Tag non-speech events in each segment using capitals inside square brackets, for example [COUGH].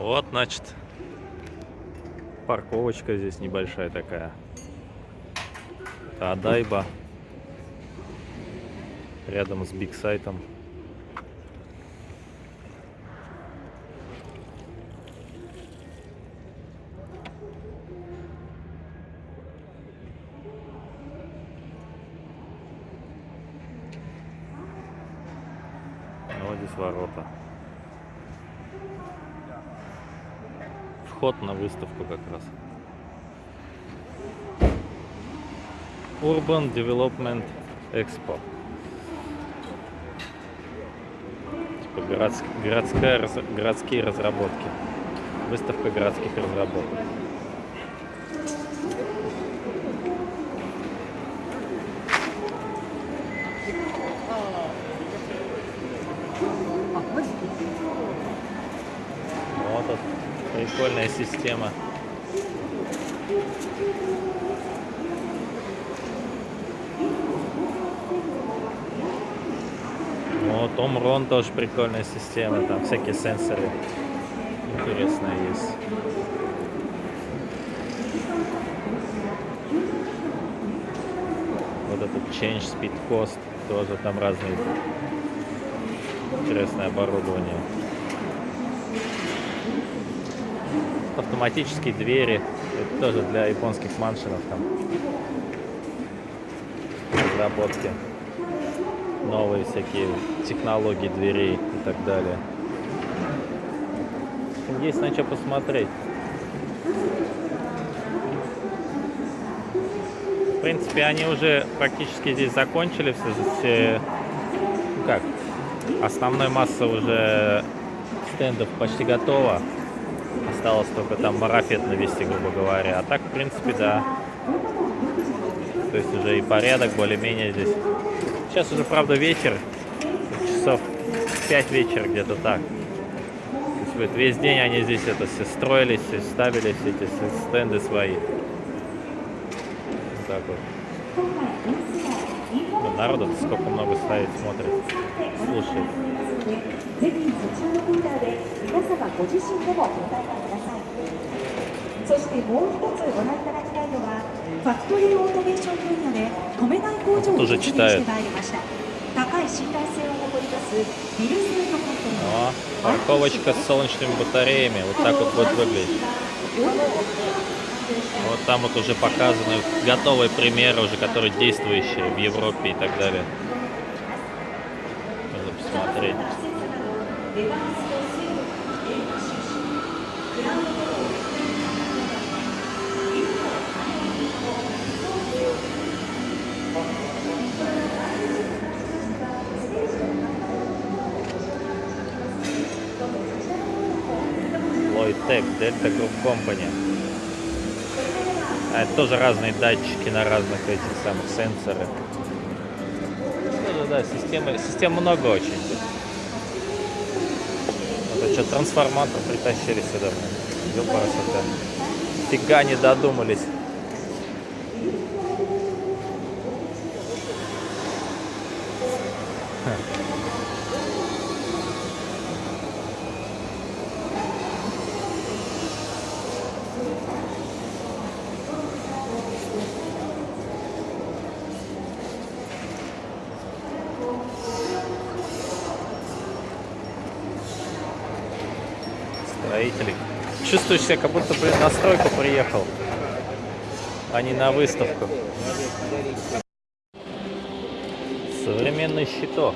Вот, значит, парковочка здесь небольшая такая. Адайба. Рядом с Биг Сайтом. Вот здесь ворота. Вход на выставку как раз. Urban Development Expo. Типа городс- городская, городские разработки. Выставка городских разработок. Вот тут прикольная система. Вот Омрон тоже прикольная система, там всякие сенсоры интересные есть. Вот этот Change Speed Cost, тоже там разные интересное оборудование. Автоматические двери, это тоже для японских маншинов там разработки новые всякие технологии дверей и так далее. Есть на что посмотреть. В принципе, они уже практически здесь закончили все, все ну как, основной масса уже стендов почти готова. Осталось только там марафет навести, грубо говоря. А так, в принципе, да. То есть уже и порядок более-менее здесь. Сейчас уже, правда, вечер. Часов 5 вечера где-то так. То есть вот весь день они здесь это все строились, все ставили все эти стенды свои. Вот так вот. Народу сколько много стоит, смотрит, слушает. ぜひそちらのコーナーで皆様ご自身でもご体感くださいそしてもう一つご覧いただきたいのはファクトリーオートメーション分野で止めない工場を実現してまいりました高い信頼性を誇りますビルスメントコントリー О, парковочка с солнечными батареями. Вот так вот будет выглядеть. Вот там вот уже показаны готовые примеры, уже которые действующие в Европе и так далее. Посмотреть. 'Лойтек, Дельта Групп Компани. А это тоже разные датчики на разных этих самых сенсоры. Тоже, да, системы, систем много очень. Вот что, трансформатор притащили сюда. Ёпарасота. Фига не додумались. Строители. Чувствуешь себя, как будто, блин, на стройку приехал, а не на выставку. Современный щиток.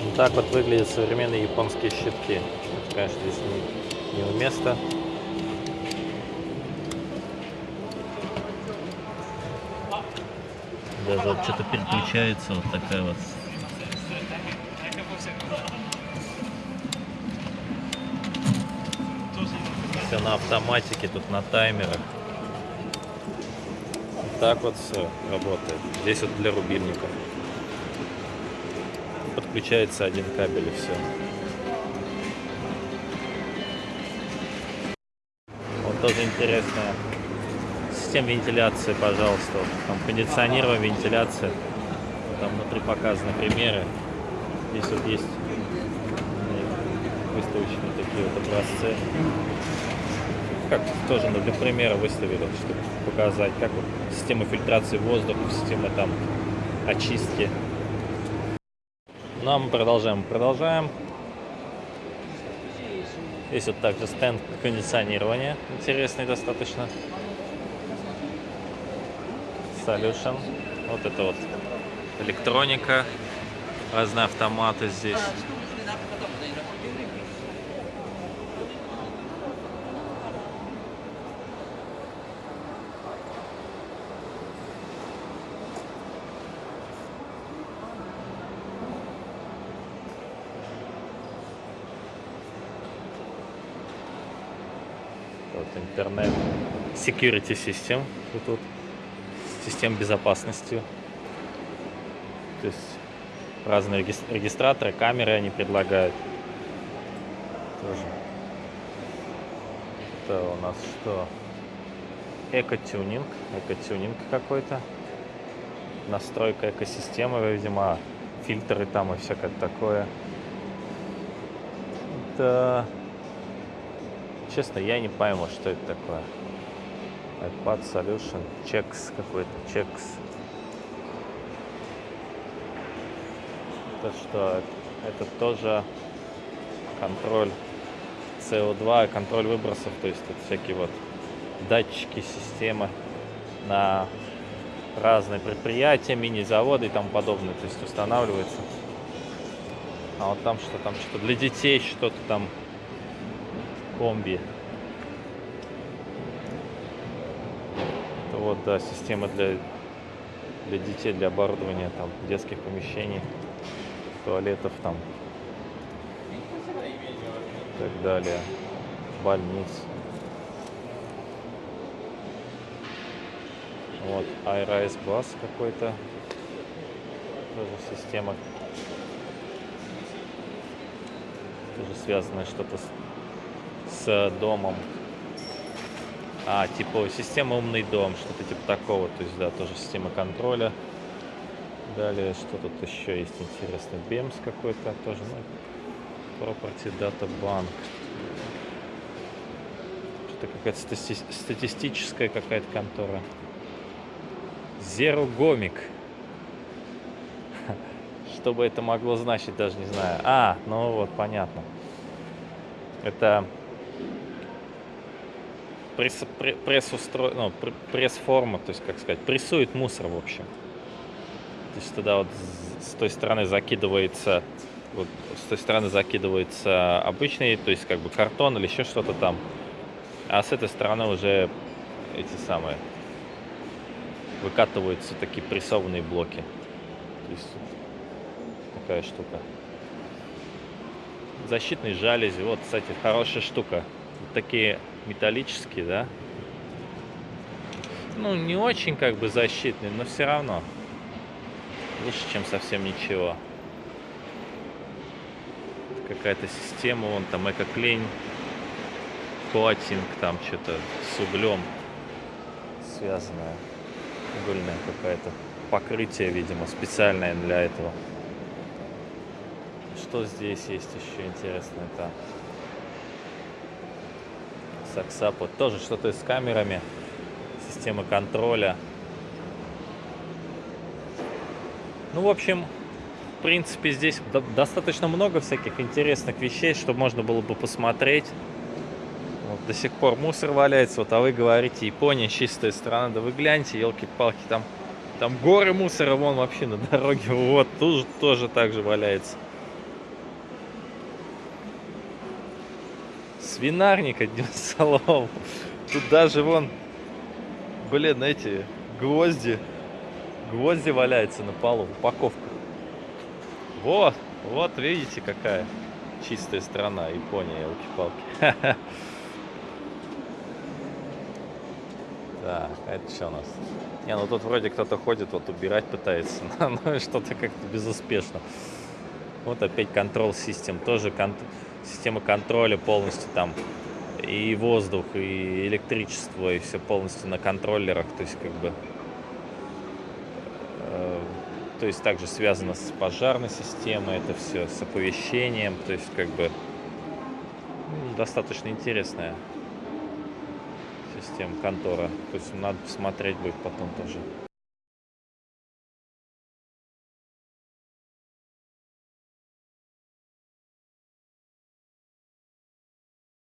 Вот так вот выглядят современные японские щитки. Конечно, здесь не, неуместно. Даже вот что-то переключается, вот такая вот Все на автоматике, тут на таймерах. Так вот все работает. Здесь вот для рубильников. Подключается один кабель и все. Вот тоже интересная система вентиляции, пожалуйста. Там кондиционирование, вентиляция. Там внутри показаны примеры. Здесь вот есть выставочные такие вот образцы. Как тоже ну, для примера выставили, чтобы показать, как вот система фильтрации воздуха, система там очистки. Ну а мы продолжаем, продолжаем. Здесь вот также стенд кондиционирования, интересный достаточно. Solution. Вот это вот электроника, разные автоматы здесь. Вот интернет. Security system. Вот тут. Систем безопасности. То есть разные регис- регистраторы, камеры они предлагают. Тоже. Это у нас что? Эко-тюнинг. Эко-тюнинг какой-то. Настройка экосистемы, видимо, фильтры там и всякое такое. Да. Честно, я не пойму, что это такое. iPad Solution, Checks какой-то, Checks. Это что? Это тоже контроль CO2, контроль выбросов, то есть это всякие вот датчики, системы на разные предприятия, мини-заводы и тому подобное, то есть устанавливается. А вот там что, там что-то для детей, что-то там комби. Это вот, да, система для, для детей, для оборудования там детских помещений, туалетов там и так далее, больниц. Вот, iRise Bus какой-то. Тоже система. Тоже связанная что-то с, с домом. А, типа система умный дом, что-то типа такого. То есть, да, тоже система контроля. Далее, что тут еще есть интересно? BEMS какой-то тоже, ну, Property Data Bank. Что-то какая-то стати- статистическая какая-то контора. Zero Gomik. [LAUGHS] Что бы это могло значить, даже не знаю. А, ну вот, понятно. Это пресс, пре- пресс-устро... ну, пр- пресс-форма, то есть, как сказать, прессует мусор, в общем. То есть туда вот с той стороны закидывается, вот с той стороны закидывается обычный, то есть как бы картон или еще что-то там. А с этой стороны уже эти самые выкатываются такие прессованные блоки. То есть такая штука. Защитные жалюзи. Вот, кстати, хорошая штука. Вот такие металлические, да? Ну, не очень как бы защитные, но все равно. Лучше, чем совсем ничего. Какая-то система, вон там эко-клейн, коатинг, там что-то с углем связанное. Угольное какое-то покрытие, видимо, специальное для этого. Что здесь есть еще интересное? Это Саксап. Вот тоже что-то с камерами. Система контроля. Ну, в общем, в принципе, здесь до- достаточно много всяких интересных вещей, что можно было бы посмотреть. Вот до сих пор мусор валяется, вот, а вы говорите, Япония чистая страна, да вы гляньте, елки-палки, там, там горы мусора вон вообще на дороге, [LAUGHS] вот, тут тоже так же валяется. Свинарник, [LAUGHS] одним словом. Тут даже вон, блин, эти гвозди, гвозди валяются на полу, упаковка. Вот, вот видите, какая чистая страна, Япония, елки-палки. [LAUGHS] Так, а это что у нас? Не, ну тут вроде кто-то ходит, вот убирать пытается, [LAUGHS] но что-то как-то безуспешно. Вот опять контрол систем, тоже кон- система контроля полностью там и воздух, и электричество, и все полностью на контроллерах, то есть как бы э, то есть также связано с пожарной системой, это все с оповещением, то есть как бы достаточно интересная система контора. То есть надо посмотреть будет потом тоже.